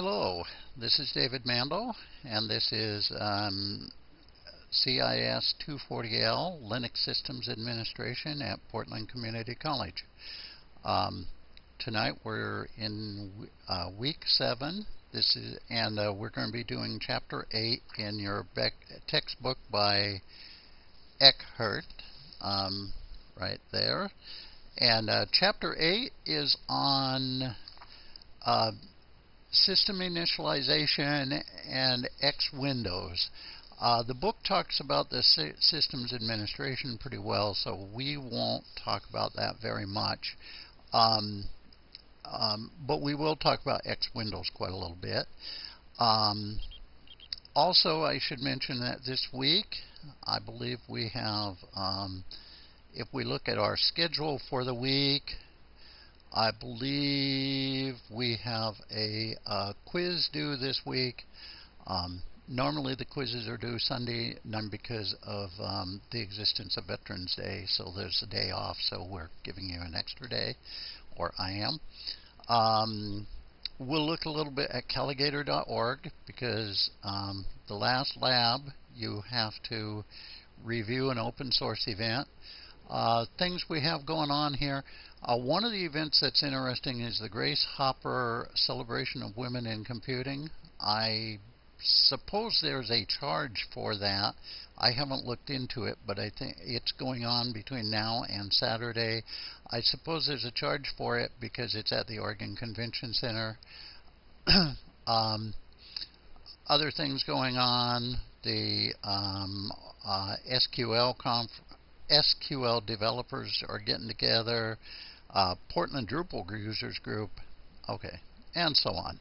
Hello, this is David Mandel, and this is um, CIS 240L Linux Systems Administration at Portland Community College. Um, tonight we're in uh, week seven. This is, and uh, we're going to be doing chapter eight in your textbook by Eckert, um, right there. And uh, chapter eight is on uh, system initialization and X Windows. Uh, the book talks about the systems administration pretty well, so we won't talk about that very much. Um, um, but we will talk about X Windows quite a little bit. Um, also, I should mention that this week, I believe we have, um, if we look at our schedule for the week, I believe we have a, a quiz due this week. Um, normally the quizzes are due Sunday, none because of um, the existence of Veterans Day, so there's a day off, so we're giving you an extra day, or I am. Um, we'll look a little bit at Calagator.org because um, the last lab you have to review an open source event. Uh, things we have going on here. Uh, one of the events that's interesting is the Grace Hopper Celebration of Women in Computing. I suppose there's a charge for that. I haven't looked into it, but I think it's going on between now and Saturday. I suppose there's a charge for it because it's at the Oregon Convention Center. um, other things going on, the um, uh, SQL conf SQL developers are getting together, uh, Portland Drupal users group, okay, and so on.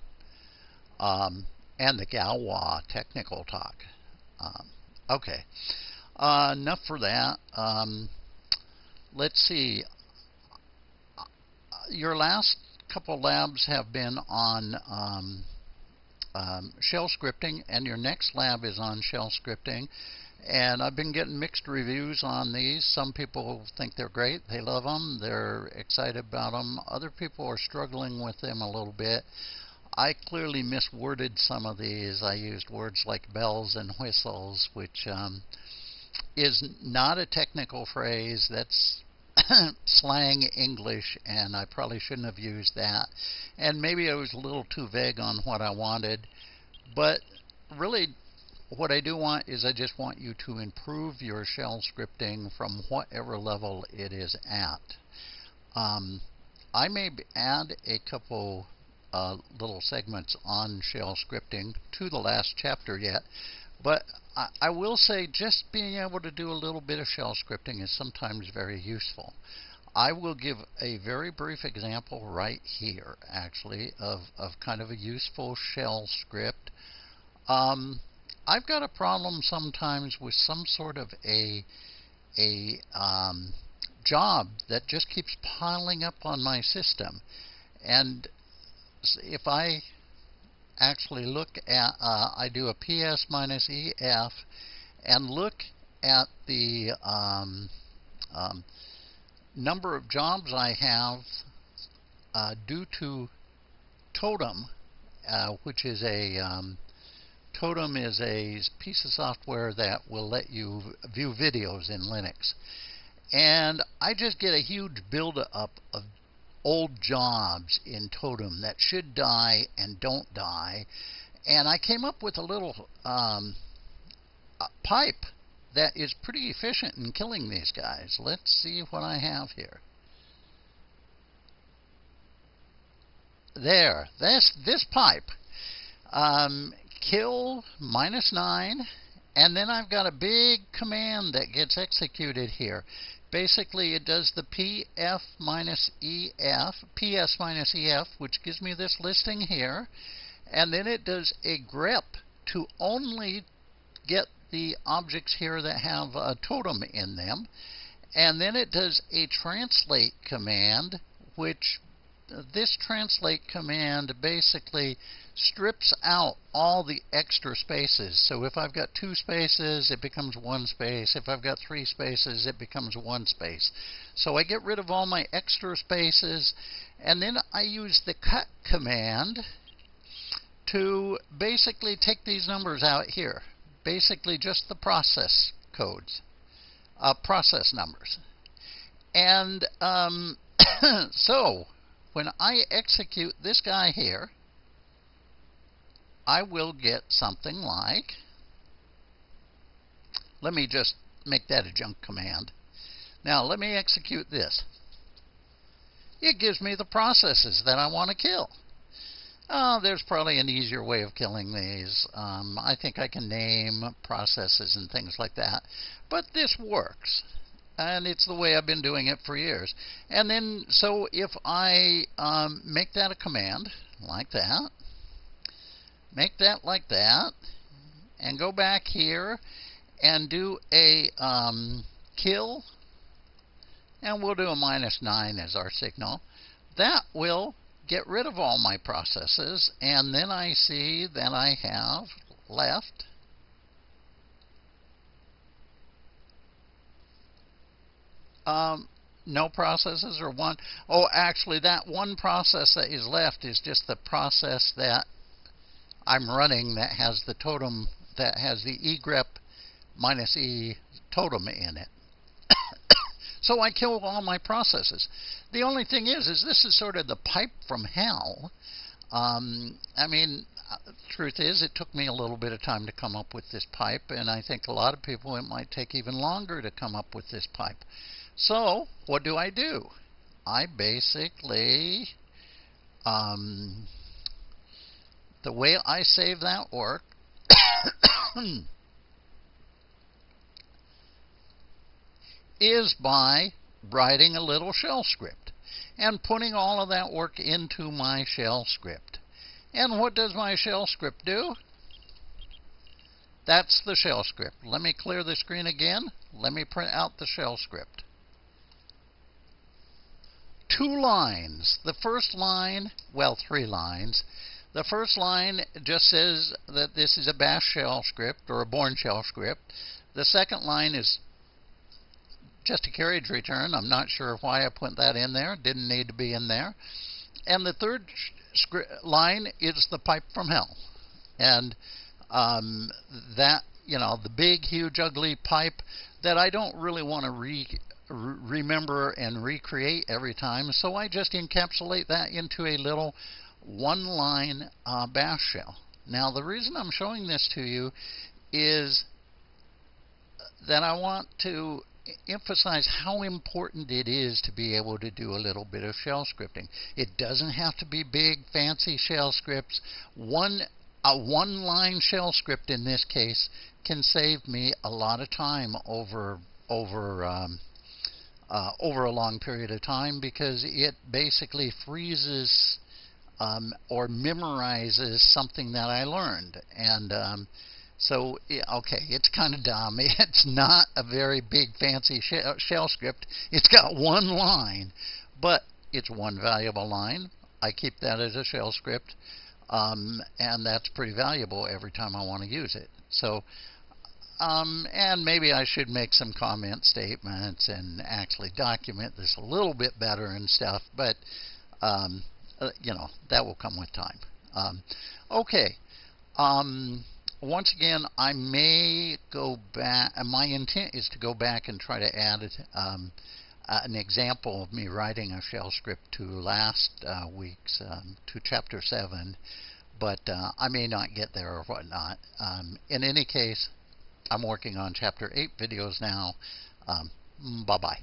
Um, and the Galois technical talk. Um, okay, uh, enough for that. Um, let's see. Your last couple labs have been on um, um, shell scripting, and your next lab is on shell scripting. And I've been getting mixed reviews on these. Some people think they're great. They love them. They're excited about them. Other people are struggling with them a little bit. I clearly misworded some of these. I used words like bells and whistles, which um, is not a technical phrase. That's slang English, and I probably shouldn't have used that. And maybe I was a little too vague on what I wanted. But really, what I do want is I just want you to improve your shell scripting from whatever level it is at. Um, I may add a couple uh, little segments on shell scripting to the last chapter yet, but I, I will say just being able to do a little bit of shell scripting is sometimes very useful. I will give a very brief example right here, actually, of, of kind of a useful shell script. Um, I've got a problem sometimes with some sort of a a um, job that just keeps piling up on my system, and if I actually look at uh, I do a PS minus EF and look at the um, um, number of jobs I have uh, due to Totem, uh, which is a um, Totem is a piece of software that will let you view videos in Linux. And I just get a huge buildup of old jobs in Totem that should die and don't die. And I came up with a little um, a pipe that is pretty efficient in killing these guys. Let's see what I have here. There, this this pipe um, kill minus 9, and then I've got a big command that gets executed here. Basically, it does the pf minus ef, ps minus ef, which gives me this listing here, and then it does a grep to only get the objects here that have a totem in them, and then it does a translate command, which this translate command basically strips out all the extra spaces. So if I've got two spaces, it becomes one space. If I've got three spaces, it becomes one space. So I get rid of all my extra spaces, and then I use the cut command to basically take these numbers out here. Basically just the process codes, uh, process numbers. And um, so when I execute this guy here, I will get something like, let me just make that a junk command. Now let me execute this. It gives me the processes that I want to kill. Oh, there's probably an easier way of killing these. Um, I think I can name processes and things like that. But this works. And it's the way I've been doing it for years. And then, so if I um, make that a command, like that, make that like that, and go back here and do a um, kill, and we'll do a minus 9 as our signal, that will get rid of all my processes, and then I see that I have left um, no processes or one. Oh, actually, that one process that is left is just the process that I'm running that has the totem, that has the egrep minus e totem in it. So I kill all my processes. The only thing is, is this is sort of the pipe from hell. Um, I mean, uh, truth is, it took me a little bit of time to come up with this pipe, and I think a lot of people it might take even longer to come up with this pipe. So what do I do? I basically, um, the way I save that work. is by writing a little shell script and putting all of that work into my shell script. And what does my shell script do? That's the shell script. Let me clear the screen again. Let me print out the shell script. Two lines. The first line, well, three lines. The first line just says that this is a bash shell script or a Bourne shell script. The second line is just a carriage return. I'm not sure why I put that in there. Didn't need to be in there. And the third line is the pipe from hell. And um, that, you know, the big, huge, ugly pipe that I don't really want to re remember and recreate every time. So I just encapsulate that into a little one line uh, bash shell. Now, the reason I'm showing this to you is that I want to emphasize how important it is to be able to do a little bit of shell scripting. It doesn't have to be big, fancy shell scripts. One a one line shell script in this case can save me a lot of time over over um, uh, over a long period of time because it basically freezes um, or memorizes something that I learned and um, so, okay, it's kind of dumb. It's not a very big, fancy shell script. It's got one line, but it's one valuable line. I keep that as a shell script, um, and that's pretty valuable every time I want to use it. So, um, and maybe I should make some comment statements and actually document this a little bit better and stuff, but, um, uh, you know, that will come with time. Um, okay. Um, once again, I may go back. My intent is to go back and try to add um, uh, an example of me writing a shell script to last uh, week's um, to chapter seven, but uh, I may not get there or whatnot. In any case, I'm working on chapter eight videos now. Um, bye bye.